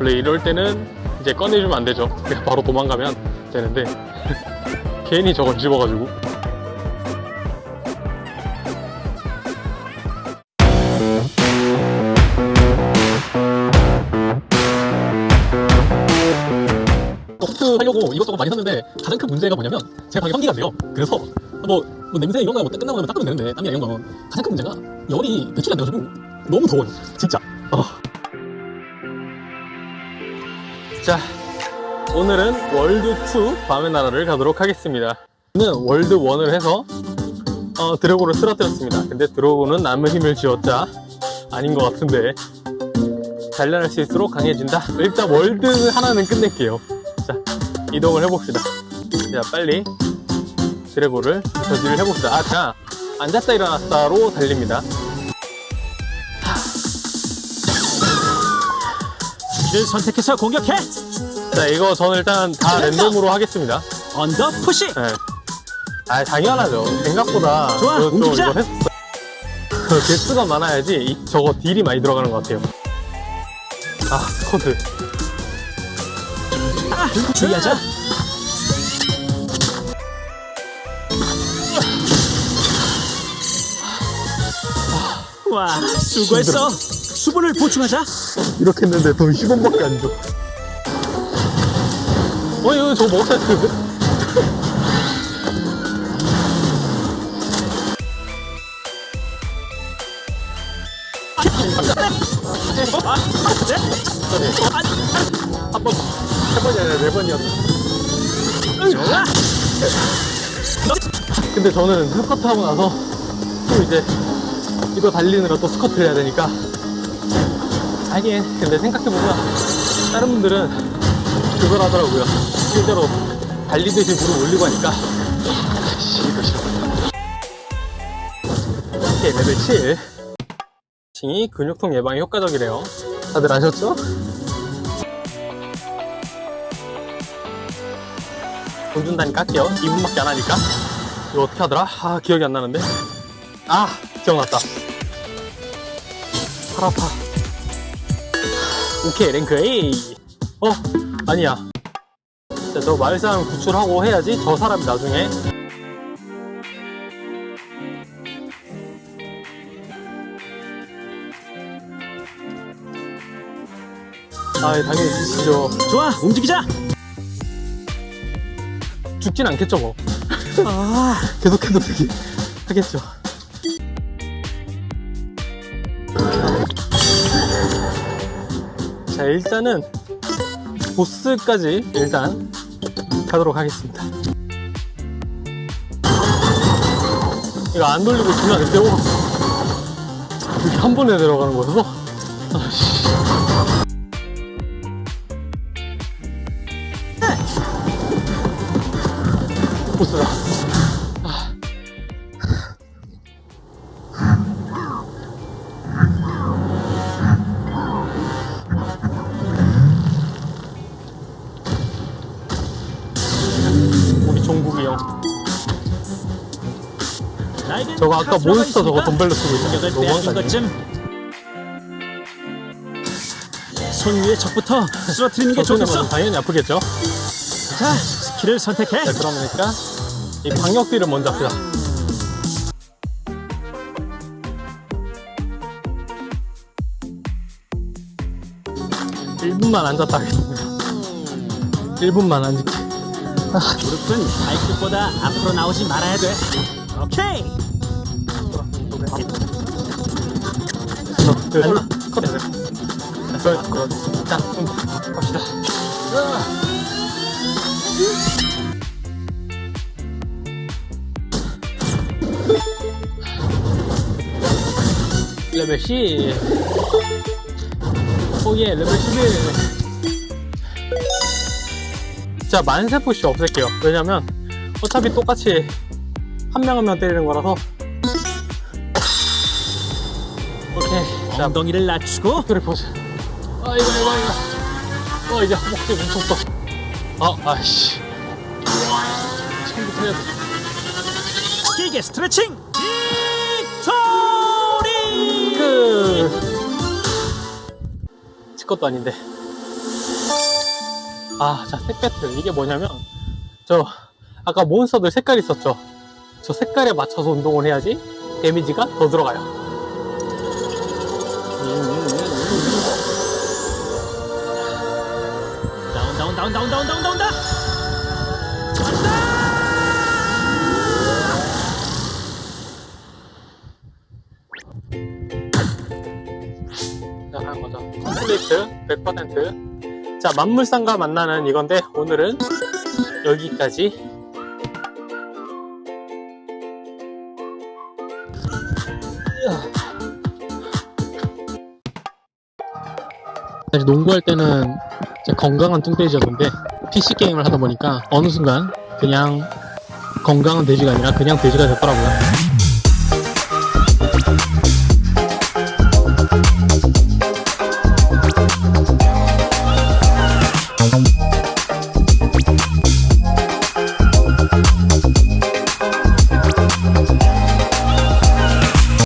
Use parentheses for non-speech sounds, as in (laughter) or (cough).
원래 이럴 때는 이제 꺼내주면 안 되죠 (laughs) 그냥 바로 도망가면 되는데 (laughs) 괜히 저걸 집어가지고 소프트 하려고 이것저것 많이 샀는데 가장 큰 문제가 뭐냐면 제 방에 환기가 안 돼요. 그래서 뭐, 뭐 냄새 이런 거 뭐 끝나고 나면 닦으면 되는데 땀이나 이런 건 가장 큰 문제가 열이 배출이 안 돼가지고 너무 더워요. 진짜. 아, 자 오늘은 월드2 밤의 나라를 가도록 하겠습니다. 저는 월드1을 해서 어, 드래곤을 쓰러뜨렸습니다. 근데 드래곤은 남의 힘을 쥐었자 아닌 것 같은데 단련할수있도록 강해진다. 일단 월드 하나는 끝낼게요. 자 이동을 해봅시다. 자 빨리 드래곤을 저지를 해봅시다. 아자 앉았다 일어났다로 달립니다 를 선택해서 공격해 자 이거 저는 일단 다 랜덤으로 하겠습니다 언더 푸시 네. 아 당연하죠. 생각보다 좋아, 움직이자. 했었어요. 개수가 많아야지 이- 저거 딜이 많이 들어가는 것 같아요. 아 스쿼드. 아, 주의하자 와 수고했어 수분을 보충하자 이렇게 했는데 돈 10원밖에 안 줘. 어 이거 저거 먹었어야 했는데. 한번 세 번이 아니라 네 번이었어. 근데 저는 스쿼트 하고 나서 또 이제 이거 달리느라 또 스쿼트를 해야 되니까 하긴 근데 생각해보면 다른 분들은 그걸 하더라고요. 실제로 달리듯이 무릎 올리고 하니까 씨 이거 싫어 오케이 레벨 7 칭이 근육통 예방에 효과적이래요. 다들 아셨죠? 돈 준다니까 깎여 2분밖에 안 하니까. 이거 어떻게 하더라? 아 기억이 안 나는데. 아 기억났다. 팔 아파 오케이 랭크 A. 어 아니야. 자, 저 마을 사람 구출하고 해야지. 저 사람이 나중에. 아 당연히 지치죠. 좋아 움직이자! 죽진 않겠죠 뭐. 아. (laughs) 계속해도 되게 하겠죠. 일단은 보스까지 일단 가도록 하겠습니다. 이거 안 돌리고 주면 안 되고 이렇게 한 번에 들어가는 거여서 아씨. 보스다. 저거 아까 몬스터 저거 있으니까 덤벨로 쓰고 있잖아. 너무한 거 빼앗긴 아니야? 것쯤 손 위에 적부터 쓰러뜨리는 게 좋겠어 당연히 아프겠죠? 자 스킬을 선택해 자, 그러니까 이 방역비를 먼저 합시다. 일분만 앉았다 하겠습니다. 1분만 앉을게. 무릎은 발끝보다 앞으로 나오지 말아야 돼 오케이 설마, 컷 돼. 자, 갑시다. 레벨 10. 오예, 레벨 11. 자, 만세 push 없앨게요. 왜냐면, 어차피 똑같이 한 명 한 명 때리는 거라서. 오케이. 자, 엉덩이를 낮추고. 그래 포즈 아 이거 이거 이거. 어 이제 허벅지 뭉쳤어. 아 아이씨. 처음부터 해야 돼. 길게 스트레칭. victory. 그... 지 것도 아닌데. 아, 자, 색 배틀. 이게 뭐냐면, 저, 아까 monster들 색깔 있었죠? 저 색깔에 맞춰서 운동을 해야지 damage가 더 들어가요. down down down down down down down 다 자, 하는 거죠. complete 100%. 자, 만물상과 만나는 이건데, 오늘은 여기까지. 사실 농구할 때는 건강한 뚱돼지였는데, PC게임을 하다 보니까 어느 순간 그냥 건강한 돼지가 아니라 그냥 돼지가 됐더라고요.